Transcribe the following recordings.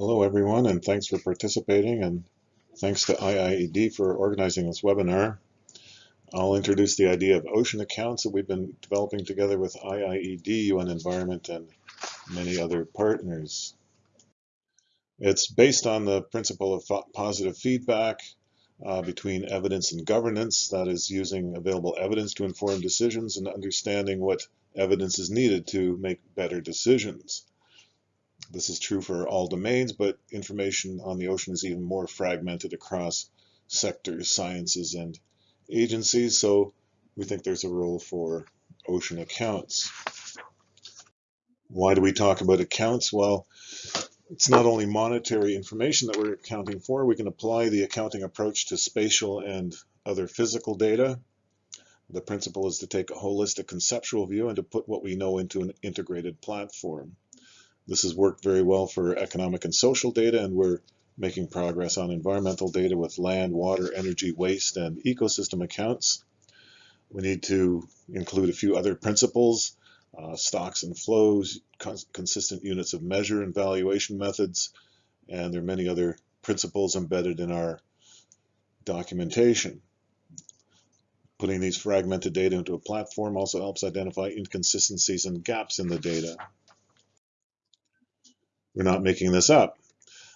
Hello everyone and thanks for participating and thanks to IIED for organizing this webinar. I'll introduce the idea of ocean accounts that we've been developing together with IIED, UN Environment and many other partners. It's based on the principle of positive feedback uh, between evidence and governance, that is using available evidence to inform decisions and understanding what evidence is needed to make better decisions. This is true for all domains, but information on the ocean is even more fragmented across sectors, sciences, and agencies, so we think there's a role for ocean accounts. Why do we talk about accounts? Well, it's not only monetary information that we're accounting for, we can apply the accounting approach to spatial and other physical data. The principle is to take a holistic conceptual view and to put what we know into an integrated platform. This has worked very well for economic and social data, and we're making progress on environmental data with land, water, energy, waste, and ecosystem accounts. We need to include a few other principles, uh, stocks and flows, cons consistent units of measure and valuation methods, and there are many other principles embedded in our documentation. Putting these fragmented data into a platform also helps identify inconsistencies and gaps in the data. We're not making this up.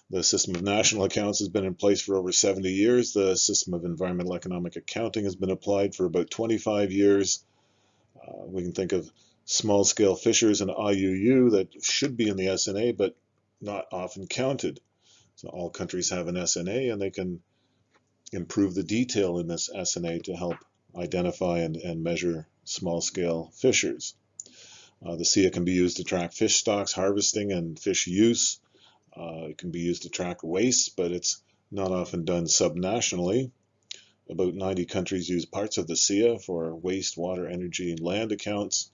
The system of national accounts has been in place for over 70 years. The system of environmental economic accounting has been applied for about 25 years. Uh, we can think of small scale fishers and IUU that should be in the SNA but not often counted. So all countries have an SNA and they can improve the detail in this SNA to help identify and, and measure small scale fishers. Uh, the SEEA can be used to track fish stocks, harvesting, and fish use. Uh, it can be used to track waste, but it's not often done subnationally. About 90 countries use parts of the SEEA for waste, water, energy, and land accounts.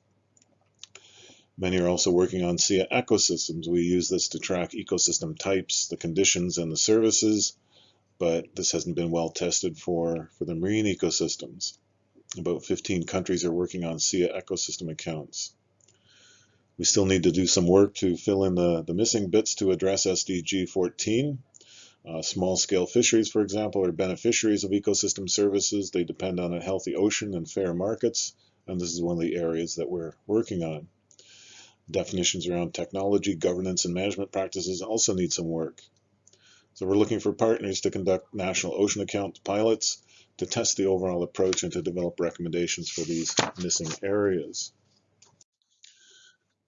Many are also working on SEEA ecosystems. We use this to track ecosystem types, the conditions, and the services, but this hasn't been well tested for, for the marine ecosystems. About 15 countries are working on SEEA ecosystem accounts. We still need to do some work to fill in the, the missing bits to address SDG 14. Uh, Small-scale fisheries, for example, are beneficiaries of ecosystem services. They depend on a healthy ocean and fair markets, and this is one of the areas that we're working on. Definitions around technology, governance, and management practices also need some work. So we're looking for partners to conduct national ocean account pilots to test the overall approach and to develop recommendations for these missing areas.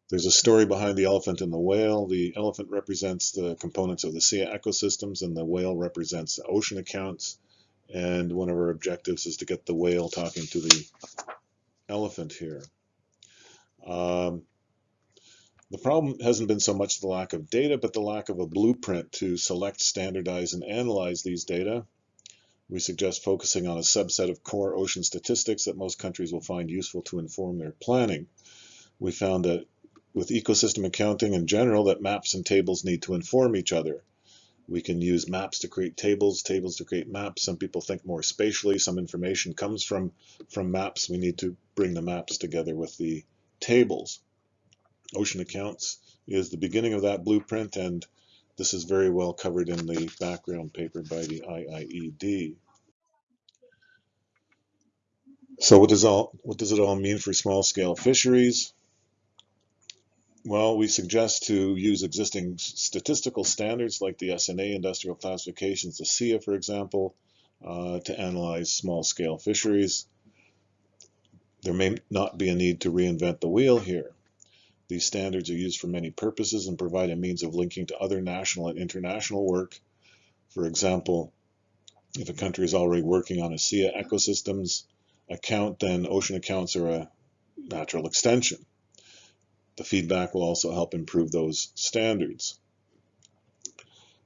There's a story behind the elephant and the whale. The elephant represents the components of the sea ecosystems and the whale represents the ocean accounts. And one of our objectives is to get the whale talking to the elephant here. Um, the problem hasn't been so much the lack of data, but the lack of a blueprint to select, standardize, and analyze these data. We suggest focusing on a subset of core ocean statistics that most countries will find useful to inform their planning. We found that with ecosystem accounting in general that maps and tables need to inform each other. We can use maps to create tables, tables to create maps. Some people think more spatially. Some information comes from, from maps. We need to bring the maps together with the tables. Ocean accounts is the beginning of that blueprint, and this is very well covered in the background paper by the IIED. So what does all what does it all mean for small scale fisheries? Well, we suggest to use existing statistical standards like the SNA industrial classifications, the SEEA, for example, uh, to analyze small-scale fisheries. There may not be a need to reinvent the wheel here. These standards are used for many purposes and provide a means of linking to other national and international work. For example, if a country is already working on a SEEA ecosystems account, then ocean accounts are a natural extension. The feedback will also help improve those standards.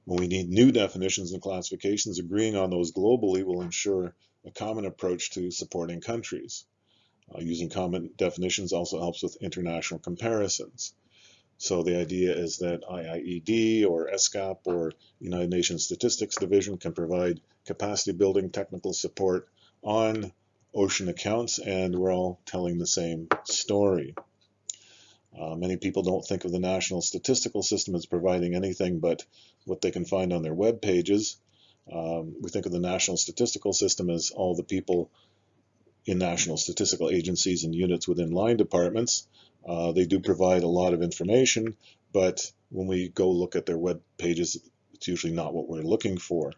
When we need new definitions and classifications, agreeing on those globally will ensure a common approach to supporting countries. Uh, using common definitions also helps with international comparisons. So the idea is that IIED or ESCAP or United Nations Statistics Division can provide capacity building technical support on ocean accounts and we're all telling the same story. Uh, many people don't think of the National Statistical System as providing anything but what they can find on their web pages. Um, we think of the National Statistical System as all the people in national statistical agencies and units within line departments. Uh, they do provide a lot of information, but when we go look at their web pages, it's usually not what we're looking for.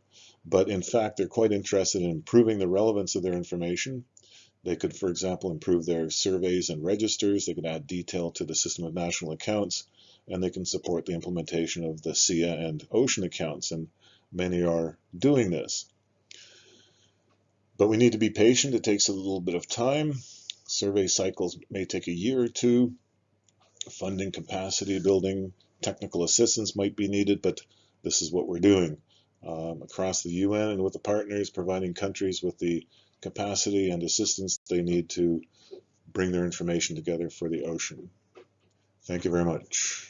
But in fact, they're quite interested in improving the relevance of their information. They could, for example, improve their surveys and registers. They could add detail to the system of national accounts, and they can support the implementation of the SEEA and OCEAN accounts, and many are doing this. But we need to be patient. It takes a little bit of time. Survey cycles may take a year or two. Funding capacity building, technical assistance might be needed, but this is what we're doing um, across the UN and with the partners, providing countries with the capacity and assistance they need to bring their information together for the ocean. Thank you very much.